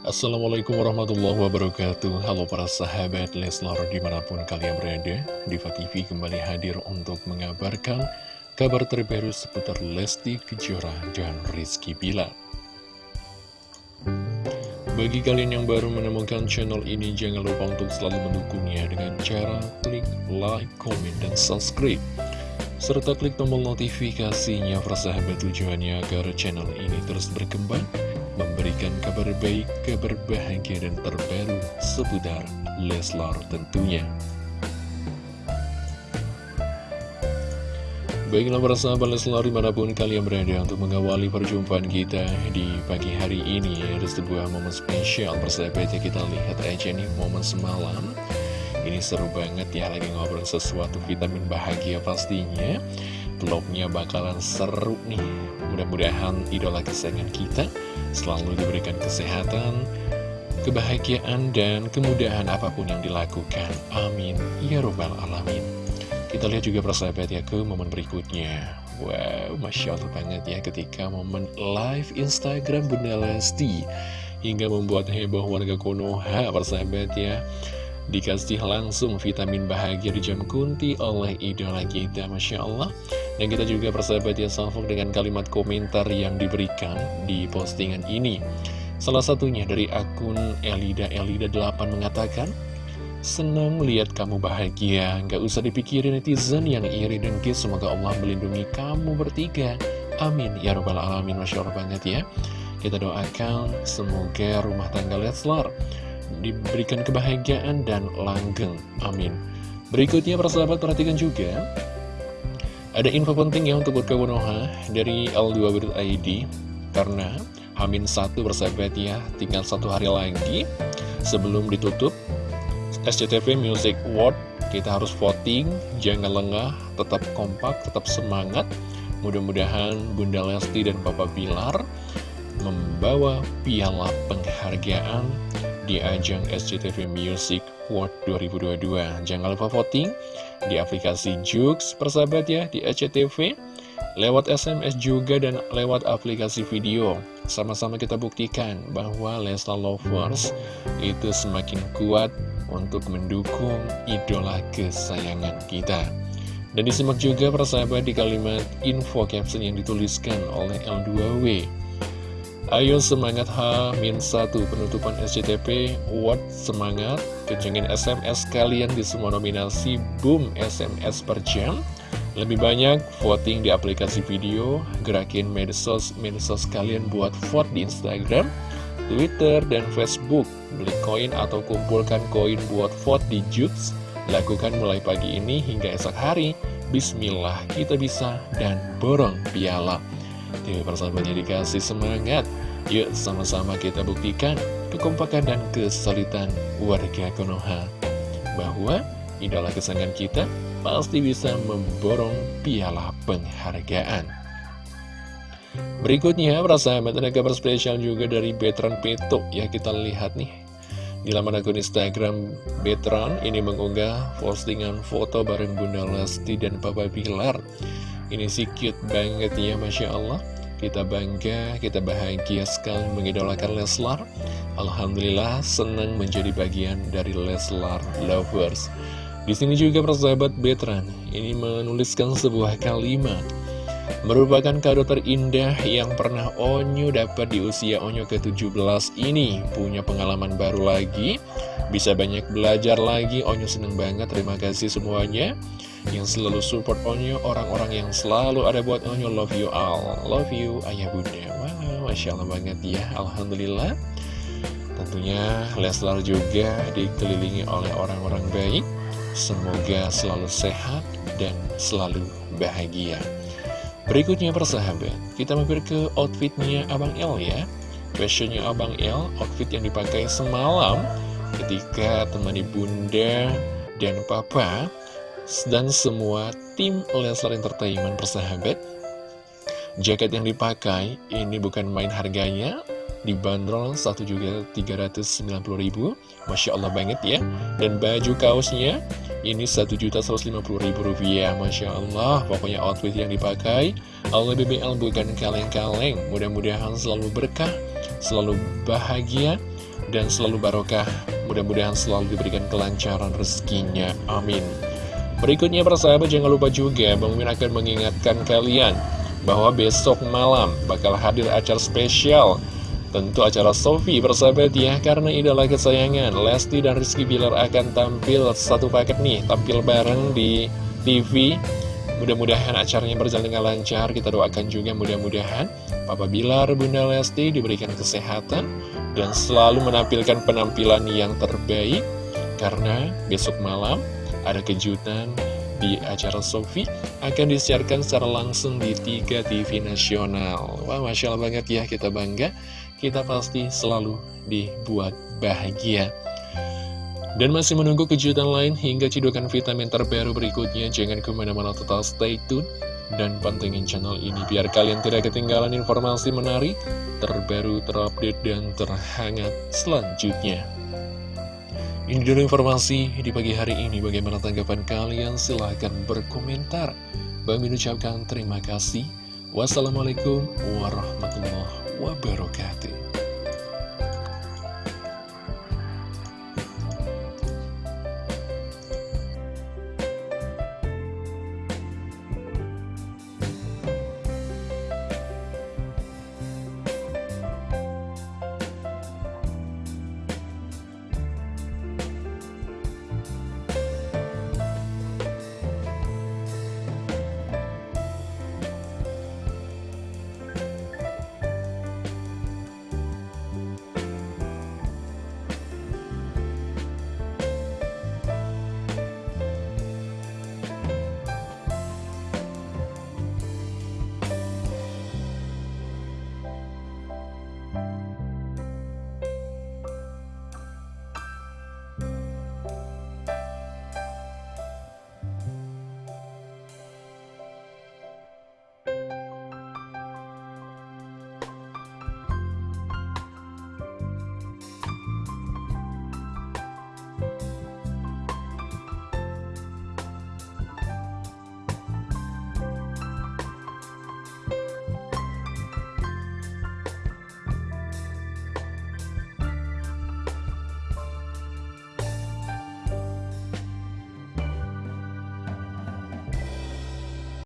Assalamualaikum warahmatullahi wabarakatuh. Halo para sahabat Leslar di mana pun kalian berada Diva TV kembali hadir untuk mengabarkan kabar terbaru seputar Lesti Kejora dan Rizky Bilar. Bagi kalian yang baru menemukan channel ini jangan lupa untuk selalu mendukungnya dengan cara klik like, comment, dan subscribe. Serta klik tombol notifikasinya persahabat tujuannya agar channel ini terus berkembang memberikan kabar baik, kabar bahagia dan terbaru seputar Leslar tentunya. Baiklah para sahabat Leslar di mana pun kalian berada untuk mengawali perjumpaan kita di pagi hari ini. Ada sebuah momen spesial persahabat ya kita lihat aja nih momen semalam. Ini seru banget ya lagi ngobrol sesuatu vitamin bahagia pastinya Vlognya bakalan seru nih Mudah-mudahan idola kesayangan kita selalu diberikan kesehatan, kebahagiaan, dan kemudahan apa pun yang dilakukan. Amin. Ya Rabbal Alamin. Kita lihat juga persahabat ya ke momen berikutnya. Wow, Masya Allah banget ya ketika momen live Instagram Bunda Lesti. Hingga membuat heboh warga Konoha persahabat ya. Dikasih langsung vitamin bahagia di jam kunti oleh idola kita Masya Allah Dan kita juga persahabat ya salvok dengan kalimat komentar yang diberikan di postingan ini. Salah satunya dari akun Elida Elida 8 mengatakan Senang melihat kamu bahagia. Gak usah dipikirin netizen yang iri dan kis. Semoga Allah melindungi kamu bertiga. Amin. Ya Rabbal Alamin. Masya Allah banget ya. Kita doakan semoga rumah tangga Leslar diberikan kebahagiaan dan langgeng. Amin. Berikutnya persahabat perhatikan juga ada info penting ya untuk Burka Wonoha dari L2.id karena Hamin satu persahabat ya tinggal satu hari lagi sebelum ditutup SCTV Music Award. Kita harus voting jangan lengah tetap kompak tetap semangat. Mudah-mudahan Bunda Lesti dan Bapak Pilar membawa piala penghargaan di ajang SCTV Music World 2022. Jangan lupa voting di aplikasi Jux, persahabat ya, di SCTV, lewat SMS juga dan lewat aplikasi video. Sama-sama kita buktikan bahwa Leslar Lovers itu semakin kuat untuk mendukung idola kesayangan kita. Dan disimak juga persahabat di kalimat info caption yang dituliskan oleh L2W. Ayo semangat H-1 penutupan SCTP What semangat? Kencengin SMS kalian di semua nominasi. Boom SMS per jam. Lebih banyak voting di aplikasi video. Gerakin medsos medsos kalian buat vote di Instagram Twitter dan Facebook. Beli koin atau kumpulkan koin buat vote di Jux. Lakukan mulai pagi ini hingga esok hari. Bismillah kita bisa dan borong piala Dewi persahabatnya dikasih semangat Yuk sama-sama kita buktikan kekompakan dan kesulitan warga Konoha Bahwa idola kesayangan kita pasti bisa memborong piala penghargaan. Berikutnya, persahabat ada kabar spesial juga dari Betran Peto. Ya kita lihat nih. Di laman akun Instagram Betran ini mengunggah postingan foto bareng Bunda Lesti dan Papa Pilar Ini sih cute banget ya Masya Allah. Kita bangga, kita bahagia sekali mengidolakan Leslar. Alhamdulillah senang menjadi bagian dari Leslar Lovers. Di sini juga persahabat Betran ini menuliskan sebuah kalimat. Merupakan kado terindah yang pernah Onyo dapat di usia Onyo ke-17 ini. Punya pengalaman baru lagi. Bisa banyak belajar lagi. Onyo seneng banget, terima kasih semuanya Yang selalu support Onyo Orang-orang yang selalu ada buat Onyo. Love you all. Love you ayah bunda. Wow, Masya Allah banget ya. Alhamdulillah. Tentunya Leslar juga dikelilingi oleh orang-orang baik. Semoga selalu sehat dan selalu bahagia. Berikutnya persahabat, kita mampir ke outfitnya Abang L ya. Fashionnya Abang L, outfit yang dipakai semalam ketika temani bunda dan papa Dan semua tim Leslar Entertainment persahabat Jaket yang dipakai ini bukan main harganya Dibanderol satu juga 390 ribu Masya Allah banget ya Dan baju kaosnya ini Rp1.150.000 Masya Allah Pokoknya outfit yang dipakai Allah BBL bukan kaleng-kaleng Mudah-mudahan selalu berkah Selalu bahagia dan selalu barokah. Mudah-mudahan selalu diberikan kelancaran rezekinya. Amin. Berikutnya persahabat jangan lupa juga Bang Min akan mengingatkan kalian bahwa besok malam bakal hadir acara spesial. Tentu acara Sofi persahabat ya Karena idola kesayangan Lesti dan Rizky Bilar akan tampil satu paket nih Tampil bareng di TV Mudah-mudahan acaranya berjalan dengan lancar. Kita doakan juga mudah-mudahan Papa Bilar, Bunda Lesti diberikan kesehatan Dan selalu menampilkan penampilan yang terbaik. Karena besok malam ada kejutan di acara Sofi akan disiarkan secara langsung di tiga TV nasional. Wah, Masya Allah banget ya, kita bangga. Kita pasti selalu dibuat bahagia. Dan masih menunggu kejutan lain hingga cidukan vitamin terbaru berikutnya. Jangan ke mana-mana total stay tune dan pantengin channel ini biar kalian tidak ketinggalan informasi menarik, terbaru, terupdate, dan terhangat selanjutnya. Ini dulu informasi di pagi hari ini. Bagaimana tanggapan kalian? Silahkan berkomentar. Bang ucapkan terima kasih. Wassalamualaikum warahmatullahi wabarakatuh.